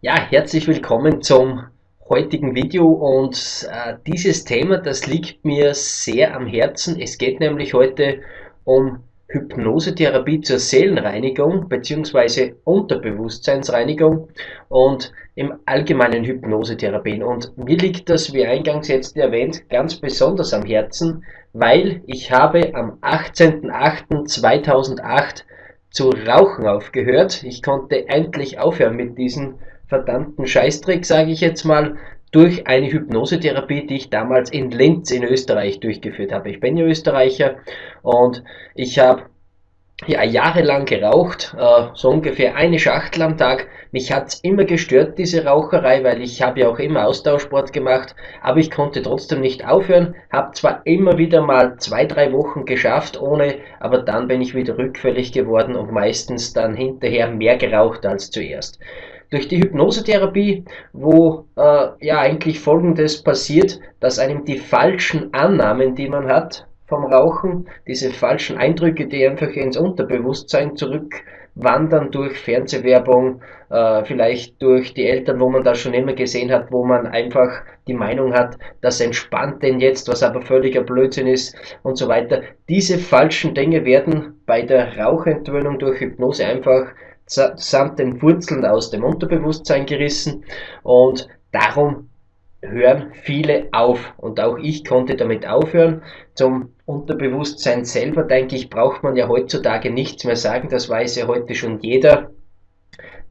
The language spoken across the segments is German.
Ja, herzlich willkommen zum heutigen Video und äh, dieses Thema, das liegt mir sehr am Herzen. Es geht nämlich heute um Hypnosetherapie zur Seelenreinigung bzw. Unterbewusstseinsreinigung und im allgemeinen Hypnosetherapien. Und mir liegt das, wie eingangs jetzt erwähnt, ganz besonders am Herzen, weil ich habe am 18.08.2008 zu rauchen aufgehört. Ich konnte endlich aufhören mit diesen verdammten Scheißdreck, sage ich jetzt mal, durch eine Hypnosetherapie, die ich damals in Linz in Österreich durchgeführt habe. Ich bin ja Österreicher und ich habe ja, jahrelang geraucht, äh, so ungefähr eine Schachtel am Tag. Mich hat's immer gestört, diese Raucherei, weil ich habe ja auch immer Austauschsport gemacht, aber ich konnte trotzdem nicht aufhören, habe zwar immer wieder mal zwei, drei Wochen geschafft ohne, aber dann bin ich wieder rückfällig geworden und meistens dann hinterher mehr geraucht als zuerst durch die Hypnosetherapie, wo äh, ja eigentlich Folgendes passiert, dass einem die falschen Annahmen, die man hat vom Rauchen, diese falschen Eindrücke, die einfach ins Unterbewusstsein zurückwandern durch Fernsehwerbung, äh, vielleicht durch die Eltern, wo man das schon immer gesehen hat, wo man einfach die Meinung hat, das entspannt denn jetzt, was aber völliger Blödsinn ist und so weiter. Diese falschen Dinge werden bei der Rauchentwöhnung durch Hypnose einfach samt den Wurzeln aus dem Unterbewusstsein gerissen. Und darum hören viele auf. Und auch ich konnte damit aufhören. Zum Unterbewusstsein selber, denke ich, braucht man ja heutzutage nichts mehr sagen, das weiß ja heute schon jeder,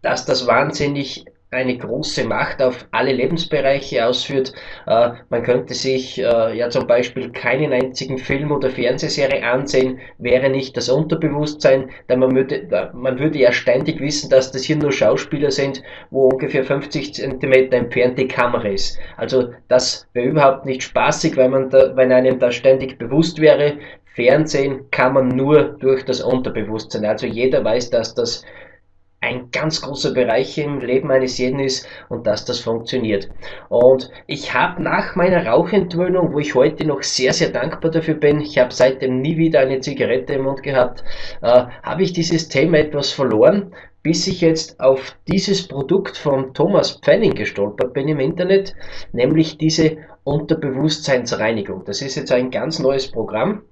dass das wahnsinnig eine große Macht auf alle Lebensbereiche ausführt. Äh, man könnte sich äh, ja zum Beispiel keinen einzigen Film oder Fernsehserie ansehen, wäre nicht das Unterbewusstsein, denn man würde, man würde ja ständig wissen, dass das hier nur Schauspieler sind, wo ungefähr 50 Zentimeter entfernt die Kamera ist. Also das wäre überhaupt nicht spaßig, wenn, man da, wenn einem das ständig bewusst wäre. Fernsehen kann man nur durch das Unterbewusstsein. Also jeder weiß, dass das ein ganz großer Bereich im Leben eines jeden ist und dass das funktioniert. Und ich habe nach meiner Rauchentwöhnung, wo ich heute noch sehr, sehr dankbar dafür bin, ich habe seitdem nie wieder eine Zigarette im Mund gehabt, äh, habe ich dieses Thema etwas verloren, bis ich jetzt auf dieses Produkt von Thomas Pfenning gestolpert bin im Internet, nämlich diese Unterbewusstseinsreinigung. Das ist jetzt ein ganz neues Programm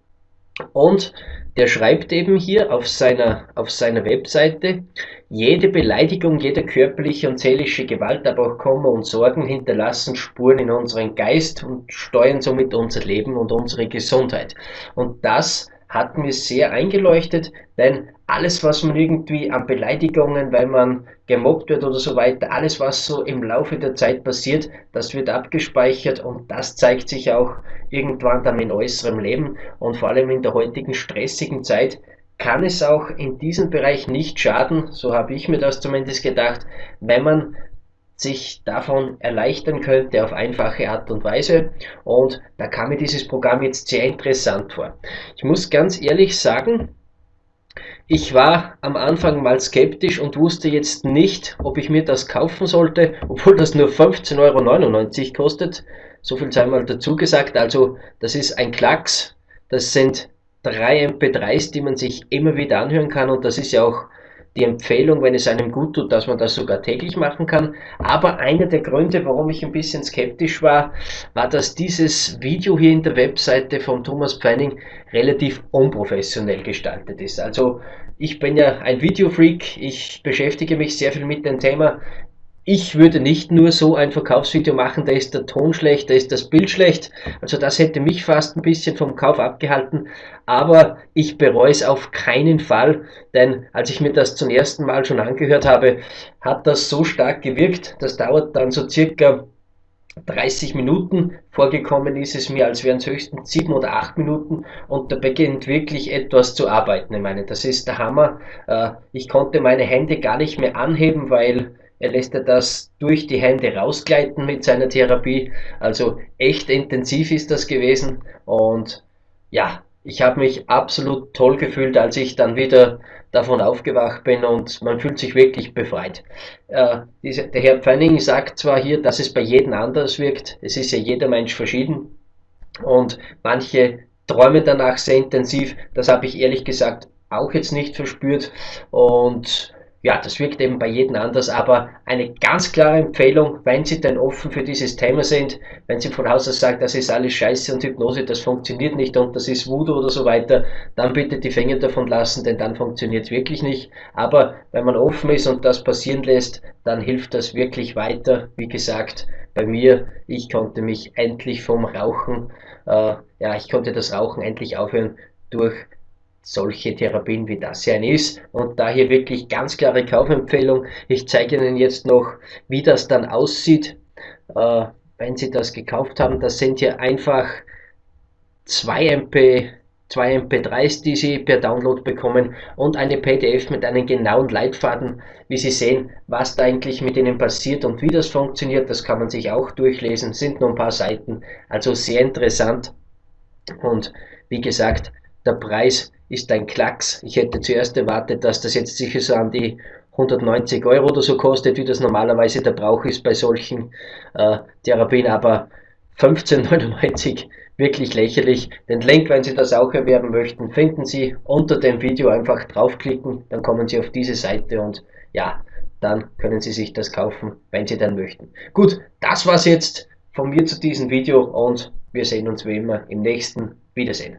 und der schreibt eben hier auf seiner, auf seiner Webseite, jede Beleidigung, jede körperliche und seelische Gewalt, aber auch Kummer und Sorgen hinterlassen Spuren in unseren Geist und steuern somit unser Leben und unsere Gesundheit. Und das hat mir sehr eingeleuchtet, denn alles, was man irgendwie an Beleidigungen, weil man gemobbt wird oder so weiter, alles, was so im Laufe der Zeit passiert, das wird abgespeichert und das zeigt sich auch irgendwann dann in äußerem Leben und vor allem in der heutigen stressigen Zeit kann es auch in diesem Bereich nicht schaden, so habe ich mir das zumindest gedacht, wenn man sich davon erleichtern könnte auf einfache Art und Weise. Und da kam mir dieses Programm jetzt sehr interessant vor. Ich muss ganz ehrlich sagen, ich war am Anfang mal skeptisch und wusste jetzt nicht, ob ich mir das kaufen sollte, obwohl das nur 15,99 Euro kostet. So viel sei mal dazu gesagt. Also das ist ein Klacks. Das sind drei MP3s, die man sich immer wieder anhören kann und das ist ja auch die Empfehlung, wenn es einem gut tut, dass man das sogar täglich machen kann. Aber einer der Gründe, warum ich ein bisschen skeptisch war, war, dass dieses Video hier in der Webseite von Thomas Pfeining relativ unprofessionell gestaltet ist. Also ich bin ja ein Videofreak, ich beschäftige mich sehr viel mit dem Thema ich würde nicht nur so ein Verkaufsvideo machen, da ist der Ton schlecht, da ist das Bild schlecht. Also das hätte mich fast ein bisschen vom Kauf abgehalten. Aber ich bereue es auf keinen Fall, denn als ich mir das zum ersten Mal schon angehört habe, hat das so stark gewirkt. Das dauert dann so circa 30 Minuten. Vorgekommen ist es mir, als wären es höchstens 7 oder 8 Minuten und da beginnt wirklich etwas zu arbeiten. Ich meine, das ist der Hammer. Äh, ich konnte meine Hände gar nicht mehr anheben, weil er lässt ja das durch die Hände rausgleiten mit seiner Therapie. Also echt intensiv ist das gewesen. Und ja, ich habe mich absolut toll gefühlt, als ich dann wieder davon aufgewacht bin und man fühlt sich wirklich befreit. Äh, diese, der Herr Pfenning sagt zwar hier, dass es bei jedem anders wirkt. Es ist ja jeder Mensch verschieden. Und manche träumen danach sehr intensiv. Das habe ich ehrlich gesagt auch jetzt nicht verspürt. Und ja, das wirkt eben bei jedem anders, aber eine ganz klare Empfehlung, wenn Sie denn offen für dieses Thema sind, wenn Sie von Haus aus sagen, das ist alles Scheiße und Hypnose, das funktioniert nicht und das ist Voodoo oder so weiter, dann bitte die Finger davon lassen, denn dann funktioniert es wirklich nicht. Aber wenn man offen ist und das passieren lässt, dann hilft das wirklich weiter. Wie gesagt, bei mir, ich konnte mich endlich vom Rauchen, äh, ja, ich konnte das Rauchen endlich aufhören durch solche Therapien wie das hier ist. Und daher wirklich ganz klare Kaufempfehlung. Ich zeige Ihnen jetzt noch, wie das dann aussieht, äh, wenn Sie das gekauft haben. Das sind hier einfach 2 MP, 2 MP3s, die Sie per Download bekommen und eine PDF mit einem genauen Leitfaden, wie Sie sehen, was da eigentlich mit Ihnen passiert und wie das funktioniert. Das kann man sich auch durchlesen, sind nur ein paar Seiten, also sehr interessant. Und wie gesagt, der Preis ist ein Klacks. Ich hätte zuerst erwartet, dass das jetzt sicher so an die 190 Euro oder so kostet, wie das normalerweise der Brauch ist bei solchen äh, Therapien, aber 15,99 wirklich lächerlich. Den Link, wenn Sie das auch erwerben möchten, finden Sie unter dem Video. Einfach draufklicken, dann kommen Sie auf diese Seite und ja, dann können Sie sich das kaufen, wenn Sie dann möchten. Gut, das war's jetzt von mir zu diesem Video und wir sehen uns wie immer im nächsten Wiedersehen.